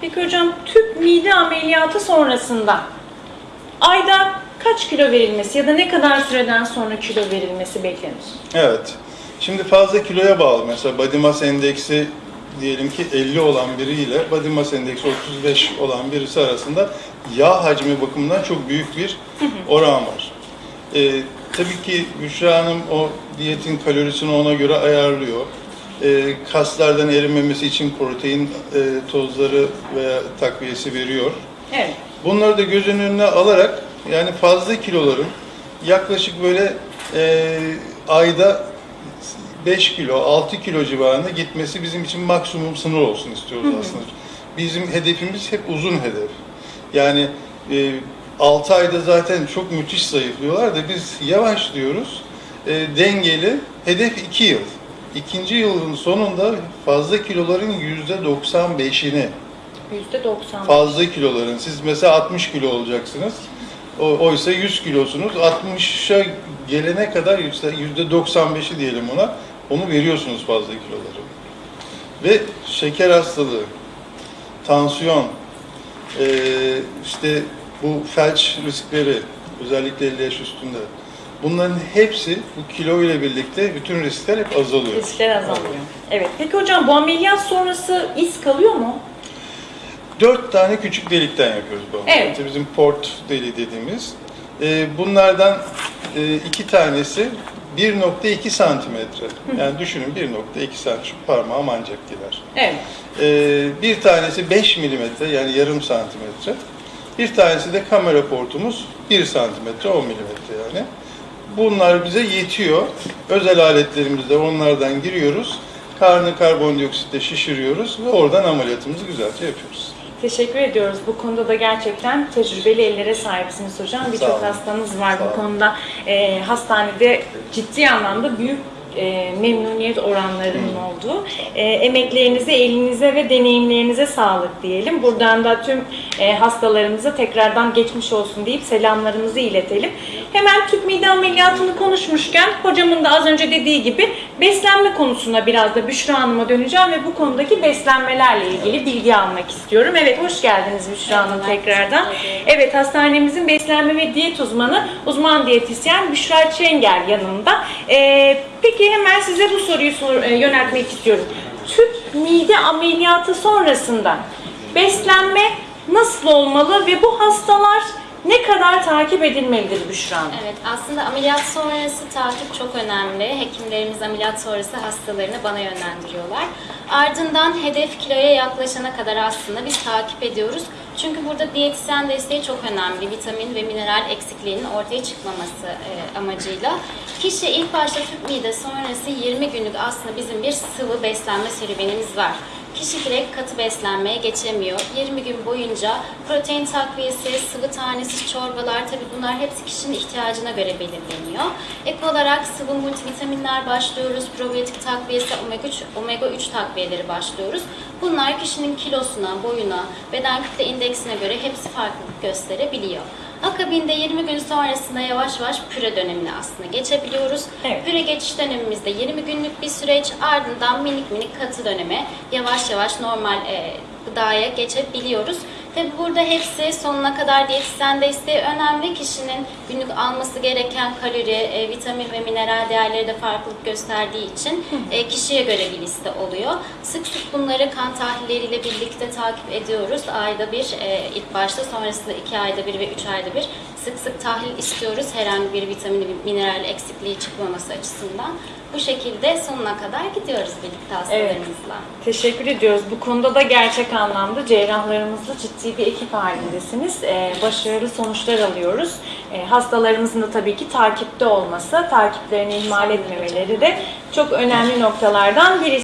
Peki hocam tüp mide ameliyatı sonrasında ayda kaç kilo verilmesi ya da ne kadar süreden sonra kilo verilmesi beklenir? Evet. Şimdi fazla kiloya bağlı. Mesela body mass endeksi diyelim ki 50 olan biriyle body mass endeksi 35 olan birisi arasında yağ hacmi bakımından çok büyük bir oran var. Ee, tabii ki Büşra Hanım o diyetin kalorisini ona göre ayarlıyor. Ee, kaslardan erimemesi için protein e, tozları veya takviyesi veriyor. Evet. Bunları da göz önüne alarak yani fazla kiloların yaklaşık böyle e, ayda 5 kilo, 6 kilo civarında gitmesi bizim için maksimum sınır olsun istiyoruz aslında. Bizim hedefimiz hep uzun hedef. Yani e, 6 ayda zaten çok müthiş zayıflıyorlar da biz yavaş diyoruz. E, dengeli, hedef 2 yıl. İkinci yılın sonunda fazla kiloların %95'ini %90. fazla kiloların. Siz mesela 60 kilo olacaksınız. O, oysa 100 kilosunuz. 60'a gelene kadar yüzde 95'i diyelim ona. Onu veriyorsunuz fazla kiloları. Ve şeker hastalığı, tansiyon, işte bu felç riskleri, özellikle 50 yaş üstünde. Bunların hepsi bu kilo ile birlikte bütün riskler hep azalıyor. Riskler azalıyor. Evet. Peki hocam bu ameliyat sonrası iz kalıyor mu? Dört tane küçük delikten yapıyoruz bu ameliyatı. Evet. Bizim port deliği dediğimiz. Ee, bunlardan e, iki tanesi 1.2 santimetre. Yani düşünün 1.2 santimetre şu parmağım ancak gider. Evet. Ee, bir tanesi 5 milimetre yani yarım santimetre. Bir tanesi de kamera portumuz 1 santimetre 10 milimetre yani. Bunlar bize yetiyor. Özel aletlerimizle onlardan giriyoruz. Karnı karbondioksitle şişiriyoruz ve oradan ameliyatımızı güzelce yapıyoruz. Teşekkür ediyoruz. Bu konuda da gerçekten tecrübeli ellere sahipsiniz hocam. Birçok olun. hastanız var bu konuda. Ee, hastanede ciddi anlamda büyük e, memnuniyet oranlarının olduğu. E, emeklerinize, elinize ve deneyimlerinize sağlık diyelim. Buradan da tüm e, hastalarımıza tekrardan geçmiş olsun deyip selamlarımızı iletelim. Hemen tüp mide ameliyatını konuşmuşken hocamın da az önce dediği gibi beslenme konusuna biraz da Büşra Hanım'a döneceğim ve bu konudaki beslenmelerle ilgili bilgi almak istiyorum. Evet hoş geldiniz Büşra Hanım tekrardan. Evet hastanemizin beslenme ve diyet uzmanı uzman diyetisyen Büşra Çengel yanımda. Ee, peki hemen size bu soruyu sor- e, yöneltmek istiyorum. Tüp mide ameliyatı sonrasında beslenme nasıl olmalı ve bu hastalar ne kadar takip edilmelidir Büşra Hanım? Evet, aslında ameliyat sonrası takip çok önemli. Hekimlerimiz ameliyat sonrası hastalarını bana yönlendiriyorlar. Ardından hedef kiloya yaklaşana kadar aslında biz takip ediyoruz. Çünkü burada diyetisyen desteği çok önemli. Vitamin ve mineral eksikliğinin ortaya çıkmaması e, amacıyla. Kişi ilk başta tüp mide sonrası 20 günlük aslında bizim bir sıvı beslenme serüvenimiz var. Kişi direkt katı beslenmeye geçemiyor. 20 gün boyunca protein takviyesi, sıvı tanesiz çorbalar tabii bunlar hepsi kişinin ihtiyacına göre belirleniyor. Ek olarak sıvı multivitaminler başlıyoruz. Probiyotik takviyesi, omega 3, omega 3 takviyeleri başlıyoruz. Bunlar kişinin kilosuna, boyuna, beden kütle indeksine göre hepsi farklılık gösterebiliyor. Akabinde 20 gün sonrasında yavaş yavaş püre dönemine aslında geçebiliyoruz. Evet. Püre geçiş dönemimizde 20 günlük bir süreç ardından minik minik katı döneme yavaş yavaş normal e, gıdaya geçebiliyoruz. Tabi burada hepsi sonuna kadar diyetisyen desteği önemli. Kişinin günlük alması gereken kalori, e, vitamin ve mineral değerleri de farklılık gösterdiği için e, kişiye göre bir liste oluyor. Sık sık bunları kan tahlilleriyle birlikte takip ediyoruz. Ayda bir, e, ilk başta sonrasında iki ayda bir ve üç ayda bir sık sık tahlil istiyoruz. Herhangi bir vitamin mineral eksikliği çıkmaması açısından. Bu şekilde sonuna kadar gidiyoruz birlikte hastalarımızla. Teşekkür ediyoruz. Bu konuda da gerçek anlamda cerrahlarımızla ciddi bir ekip halindesiniz. Ee, başarılı sonuçlar alıyoruz. Ee, hastalarımızın da tabii ki takipte olması, takiplerini ihmal etmemeleri de çok önemli noktalardan birisi.